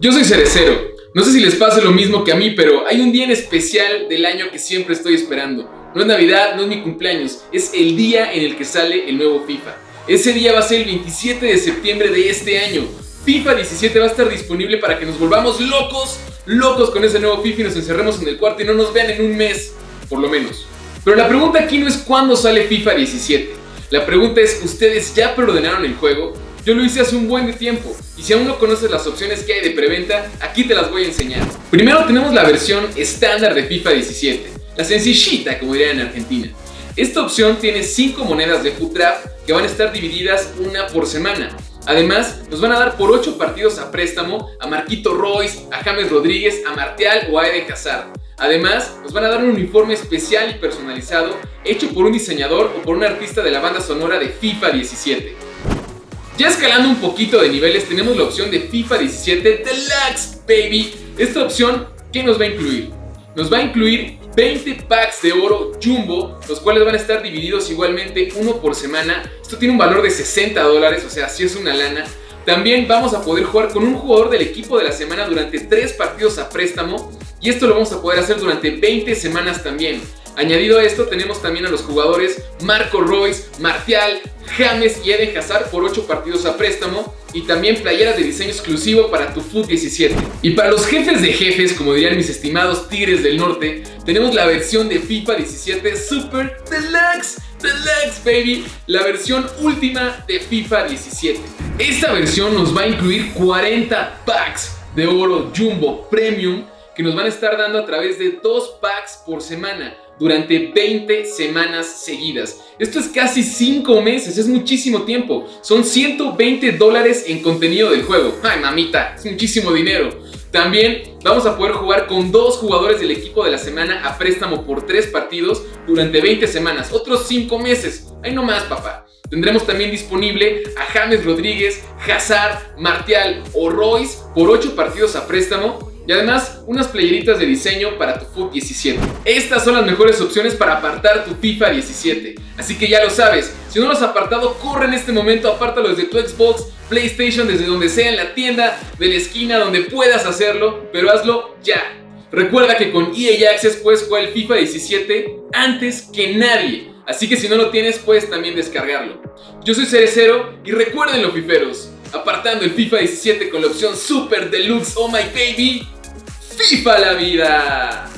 Yo soy Cerecero. No sé si les pasa lo mismo que a mí, pero hay un día en especial del año que siempre estoy esperando. No es Navidad, no es mi cumpleaños, es el día en el que sale el nuevo FIFA. Ese día va a ser el 27 de septiembre de este año. FIFA 17 va a estar disponible para que nos volvamos locos, locos con ese nuevo FIFA y nos encerremos en el cuarto y no nos vean en un mes, por lo menos. Pero la pregunta aquí no es cuándo sale FIFA 17. La pregunta es, ¿ustedes ya preordenaron el juego? Yo lo hice hace un buen de tiempo y si aún no conoces las opciones que hay de preventa, aquí te las voy a enseñar. Primero tenemos la versión estándar de FIFA 17, la sencillita como dirían en Argentina. Esta opción tiene 5 monedas de FUTRAP que van a estar divididas una por semana. Además, nos van a dar por 8 partidos a préstamo a Marquito Royce, a James Rodríguez, a Martial o a Eden Hazard. Además, nos van a dar un uniforme especial y personalizado hecho por un diseñador o por un artista de la banda sonora de FIFA 17. Ya escalando un poquito de niveles tenemos la opción de FIFA 17 Deluxe Baby. Esta opción, ¿qué nos va a incluir? Nos va a incluir 20 packs de oro jumbo, los cuales van a estar divididos igualmente uno por semana. Esto tiene un valor de 60 dólares, o sea, si es una lana. También vamos a poder jugar con un jugador del equipo de la semana durante 3 partidos a préstamo y esto lo vamos a poder hacer durante 20 semanas también. Añadido a esto tenemos también a los jugadores Marco Royce, Martial, James y Eden Hazard por 8 partidos a préstamo y también playeras de diseño exclusivo para tu FUT 17. Y para los jefes de jefes, como dirían mis estimados Tigres del Norte, tenemos la versión de FIFA 17 Super Deluxe, Deluxe baby, la versión última de FIFA 17. Esta versión nos va a incluir 40 packs de oro Jumbo Premium que nos van a estar dando a través de dos packs por semana durante 20 semanas seguidas. Esto es casi 5 meses, es muchísimo tiempo. Son 120 dólares en contenido del juego. Ay, mamita, es muchísimo dinero. También vamos a poder jugar con dos jugadores del equipo de la semana a préstamo por 3 partidos durante 20 semanas, otros 5 meses. Ahí nomás, papá. Tendremos también disponible a James Rodríguez, Hazard, Martial o Royce por 8 partidos a préstamo y además, unas playeritas de diseño para tu FUT 17. Estas son las mejores opciones para apartar tu FIFA 17. Así que ya lo sabes, si no lo has apartado, corre en este momento, apártalo desde tu Xbox, PlayStation, desde donde sea, en la tienda, de la esquina, donde puedas hacerlo, pero hazlo ya. Recuerda que con EA Access puedes jugar el FIFA 17 antes que nadie. Así que si no lo tienes, puedes también descargarlo. Yo soy Cerecero y recuerden los fiferos, apartando el FIFA 17 con la opción Super Deluxe Oh My Baby, FIFA la vida.